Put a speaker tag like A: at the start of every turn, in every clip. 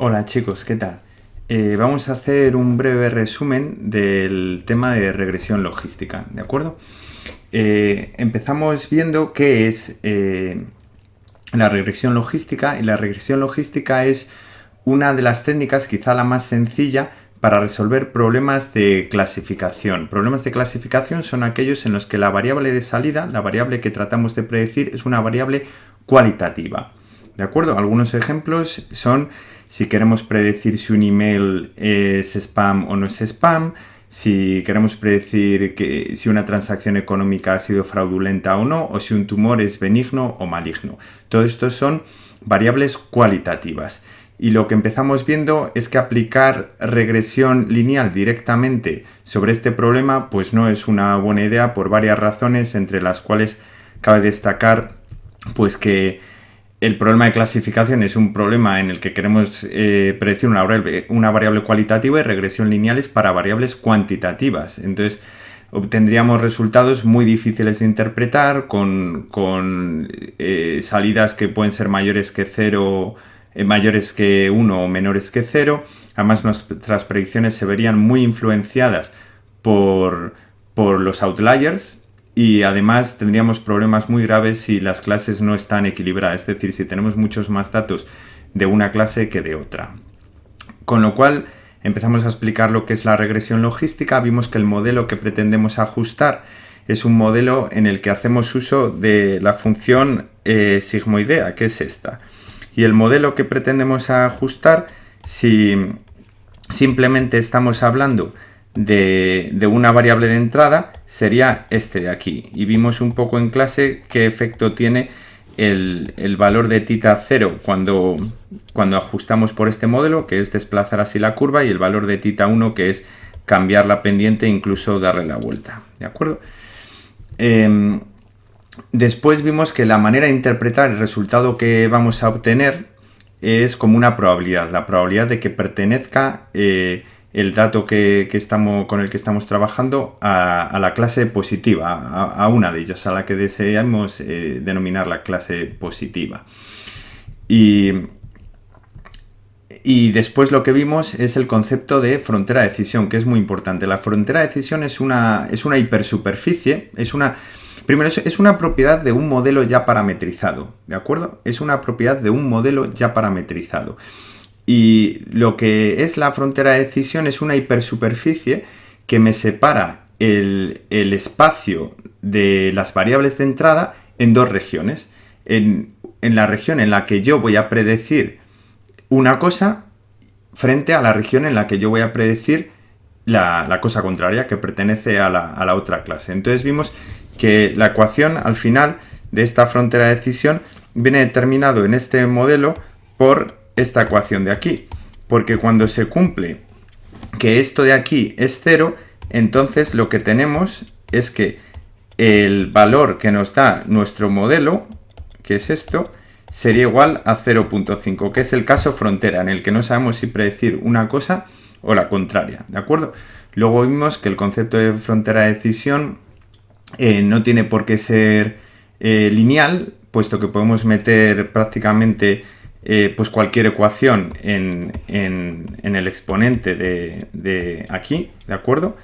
A: Hola chicos, ¿qué tal? Eh, vamos a hacer un breve resumen del tema de regresión logística, ¿de acuerdo? Eh, empezamos viendo qué es eh, la regresión logística y la regresión logística es una de las técnicas, quizá la más sencilla, para resolver problemas de clasificación. Problemas de clasificación son aquellos en los que la variable de salida, la variable que tratamos de predecir, es una variable cualitativa. ¿De acuerdo? Algunos ejemplos son si queremos predecir si un email es spam o no es spam, si queremos predecir que, si una transacción económica ha sido fraudulenta o no, o si un tumor es benigno o maligno. Todo esto son variables cualitativas. Y lo que empezamos viendo es que aplicar regresión lineal directamente sobre este problema pues no es una buena idea por varias razones, entre las cuales cabe destacar pues que el problema de clasificación es un problema en el que queremos eh, predecir una variable, una variable cualitativa y regresión lineales para variables cuantitativas. Entonces, obtendríamos resultados muy difíciles de interpretar con, eh, salidas que pueden ser mayores que 0, eh, mayores que 1 o menores que 0. Además, nuestras predicciones se verían muy influenciadas por, por los outliers, y además tendríamos problemas muy graves si las clases no están equilibradas, es decir, si tenemos muchos más datos de una clase que de otra. Con lo cual empezamos a explicar lo que es la regresión logística, vimos que el modelo que pretendemos ajustar es un modelo en el que hacemos uso de la función eh, sigmoidea, que es esta. Y el modelo que pretendemos ajustar, si simplemente estamos hablando de, una variable de entrada sería este de aquí. Y vimos un poco en clase qué efecto tiene el, valor de tita 0 cuando, cuando ajustamos por este modelo, que es desplazar así la curva, y el valor de tita 1, que es cambiar la pendiente e incluso darle la vuelta. ¿De acuerdo? Em, después vimos que la manera de interpretar el resultado que vamos a obtener es como una probabilidad, la probabilidad de que pertenezca eh, el dato que, estamos, con el que estamos trabajando a, la clase positiva, a, una de ellas, a la que deseamos eh, denominar la clase positiva. Y, y, después lo que vimos es el concepto de frontera de decisión, que es muy importante. La frontera de decisión es una, es una hipersuperficie, es una... Primero, es una propiedad de un modelo ya parametrizado, ¿de acuerdo? Es una propiedad de un modelo ya parametrizado. Y lo que es la frontera de decisión es una hipersuperficie que me separa el, espacio de las variables de entrada en dos regiones. En, la región en la que yo voy a predecir una cosa frente a la región en la que yo voy a predecir la, cosa contraria que pertenece a la, a la, otra clase. Entonces vimos que la ecuación al final de esta frontera de decisión viene determinado en este modelo por esta ecuación de aquí. Porque cuando se cumple que esto de aquí es cero, entonces lo que tenemos es que el valor que nos da nuestro modelo, que es esto, sería igual a 0.5, que es el caso frontera, en el que no sabemos si predecir una cosa o la contraria, ¿de acuerdo? Luego vimos que el concepto de frontera de decisión eh, no tiene por qué ser eh, lineal, puesto que podemos meter prácticamente eh, pues cualquier ecuación en, el exponente de, aquí, ¿de acuerdo?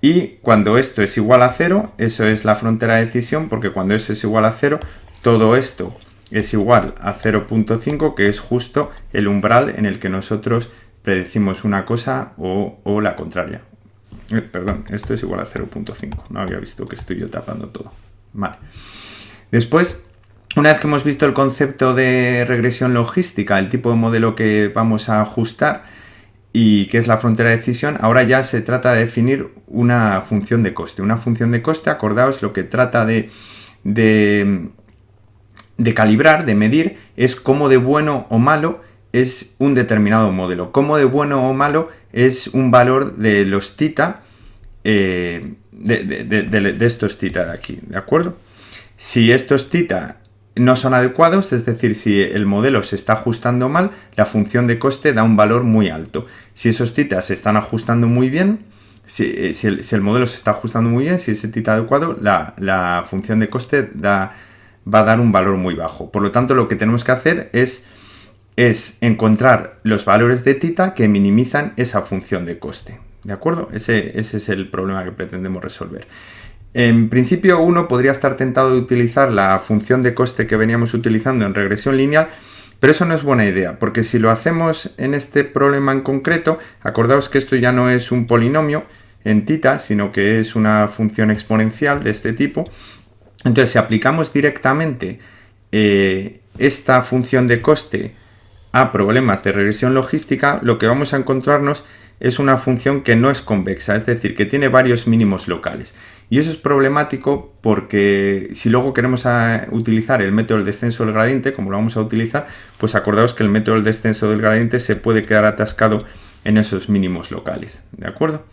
A: Y cuando esto es igual a cero, eso es la frontera de decisión, porque cuando eso es igual a cero, todo esto es igual a 0.5, que es justo el umbral en el que nosotros predecimos una cosa o, la contraria. Eh, perdón, esto es igual a 0.5. No había visto que estoy yo tapando todo. Vale. Después una vez que hemos visto el concepto de regresión logística, el tipo de modelo que vamos a ajustar y que es la frontera de decisión, ahora ya se trata de definir una función de coste. Una función de coste, acordaos, lo que trata de, de, calibrar, de medir, es cómo de bueno o malo es un determinado modelo. Cómo de bueno o malo es un valor de los tita, eh, de, de, estos tita de aquí, ¿de acuerdo? Si estos tita no son adecuados, es decir, si el modelo se está ajustando mal, la función de coste da un valor muy alto. Si esos titas se están ajustando muy bien, si, eh, el, modelo se está ajustando muy bien, si ese tita adecuado, la, función de coste da, va a dar un valor muy bajo. Por lo tanto, lo que tenemos que hacer es es encontrar los valores de tita que minimizan esa función de coste. ¿De acuerdo? Ese, ese es el problema que pretendemos resolver. En principio uno podría estar tentado de utilizar la función de coste que veníamos utilizando en regresión lineal, pero eso no es buena idea, porque si lo hacemos en este problema en concreto, acordaos que esto ya no es un polinomio en tita, sino que es una función exponencial de este tipo. Entonces, si aplicamos directamente eh, esta función de coste a problemas de regresión logística, lo que vamos a encontrarnos es una función que no es convexa, es decir, que tiene varios mínimos locales. Y eso es problemático porque si luego queremos ah, utilizar el método del descenso del gradiente, como lo vamos a utilizar, pues acordaos que el método del descenso del gradiente se puede quedar atascado en esos mínimos locales, ¿de acuerdo?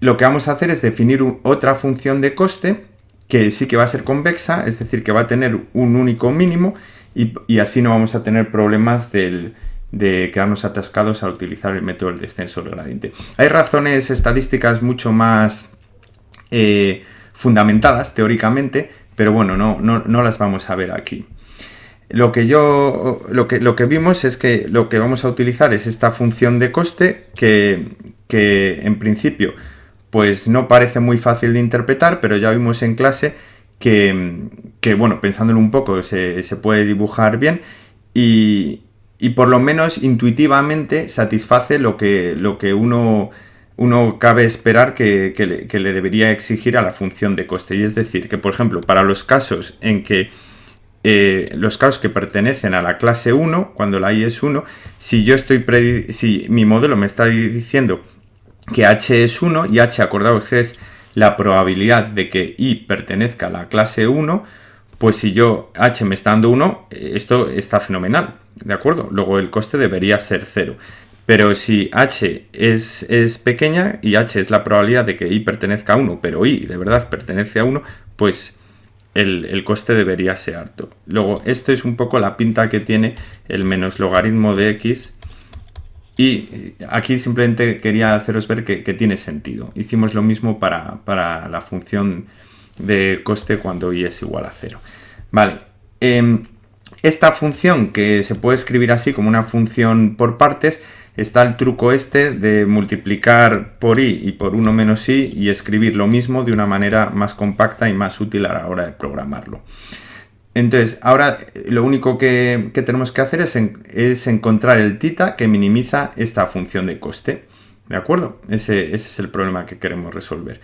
A: lo que vamos a hacer es definir otra función de coste que sí que va a ser convexa, es decir, que va a tener un único mínimo y así no vamos a tener problemas del, de quedarnos atascados al utilizar el método del descenso del gradiente. Hay razones estadísticas mucho más eh, fundamentadas teóricamente, pero bueno, no, no, las vamos a ver aquí. Lo que, yo, lo, que, lo que vimos es que lo que vamos a utilizar es esta función de coste que, en principio pues no parece muy fácil de interpretar, pero ya vimos en clase que, que bueno, pensándolo un poco se, se puede dibujar bien y, y por lo menos intuitivamente satisface lo que, lo que uno, uno cabe esperar que, le, debería exigir a la función de coste. Y es decir, que por ejemplo, para los casos en que eh, los casos que pertenecen a la clase 1, cuando la i es 1, si yo estoy si mi modelo me está diciendo que h es 1 y h, acordaos, es la probabilidad de que i pertenezca a la clase 1, pues si yo h me está dando 1, eh, esto está fenomenal, ¿de acuerdo? Luego el coste debería ser 0. Pero si h es, es, pequeña y h es la probabilidad de que i pertenezca a 1, pero i de verdad pertenece a 1, pues el, coste debería ser alto. Luego, esto es un poco la pinta que tiene el menos logaritmo de x. Y aquí simplemente quería haceros ver que, tiene sentido. Hicimos lo mismo para, para la función de coste cuando i es igual a 0. Vale, em, esta función que se puede escribir así como una función por partes, está el truco este de multiplicar por i y por 1 menos i y escribir lo mismo de una manera más compacta y más útil a la hora de programarlo. Entonces, ahora lo único que, tenemos que hacer es, es, encontrar el tita que minimiza esta función de coste. ¿De acuerdo? ese es el problema que queremos resolver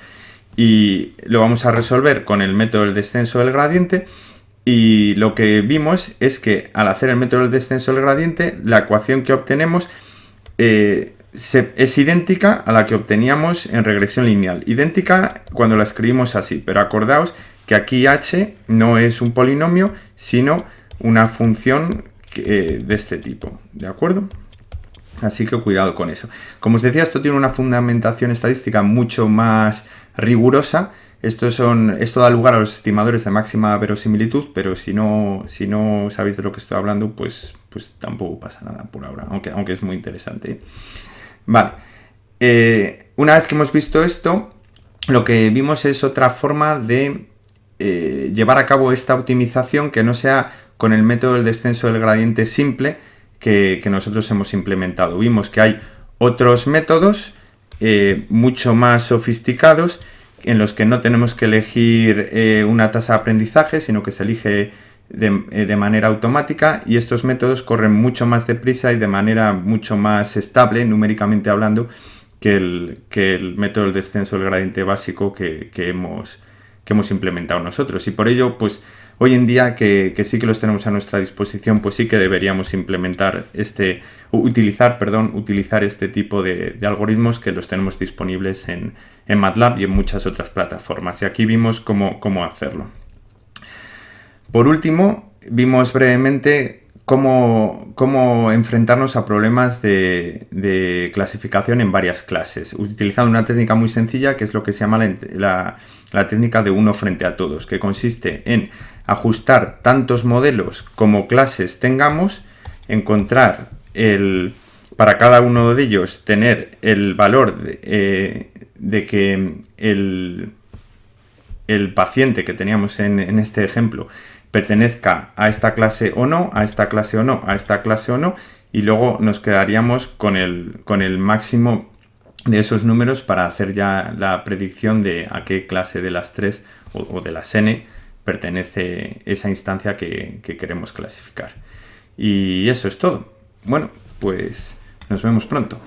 A: y lo vamos a resolver con el método del descenso del gradiente y lo que vimos es que al hacer el método del descenso del gradiente la ecuación que obtenemos eh, es idéntica a la que obteníamos en regresión lineal. Idéntica cuando la escribimos así, pero acordaos que aquí h no es un polinomio, sino una función eh, de este tipo, ¿de acuerdo? Así que cuidado con eso. Como os decía, esto tiene una fundamentación estadística mucho más rigurosa. Esto, son, esto da lugar a los estimadores de máxima verosimilitud, pero si no, si no sabéis de lo que estoy hablando, pues, pues tampoco pasa nada por ahora, aunque, aunque es muy interesante. Vale, eh, una vez que hemos visto esto, lo que vimos es otra forma de eh, llevar a cabo esta optimización que no sea con el método del descenso del gradiente simple que, nosotros hemos implementado. Vimos que hay otros métodos eh, mucho más sofisticados en los que no tenemos que elegir eh, una tasa de aprendizaje, sino que se elige eh, de, manera automática y estos métodos corren mucho más deprisa y de manera mucho más estable, numéricamente hablando, que el, que el método del descenso del gradiente básico que, hemos, que hemos implementado nosotros. Y por ello, pues Hoy en día que, sí que los tenemos a nuestra disposición, pues sí que deberíamos implementar este, utilizar, perdón, utilizar este tipo de, algoritmos que los tenemos disponibles en, MATLAB y en muchas otras plataformas. Y aquí vimos cómo, cómo hacerlo. Por último, vimos brevemente cómo, cómo enfrentarnos a problemas de, clasificación en varias clases, utilizando una técnica muy sencilla que es lo que se llama la, la técnica de uno frente a todos, que consiste en ajustar tantos modelos como clases tengamos, encontrar el, para cada uno de ellos tener el valor de, eh, que el, el, paciente que teníamos en, este ejemplo pertenezca a esta clase o no, a esta clase o no, a esta clase o no, y luego nos quedaríamos con el, con el máximo de esos números para hacer ya la predicción de a qué clase de las tres o, o de las n pertenece esa instancia que, que queremos clasificar. Y eso es todo. Bueno, pues nos vemos pronto.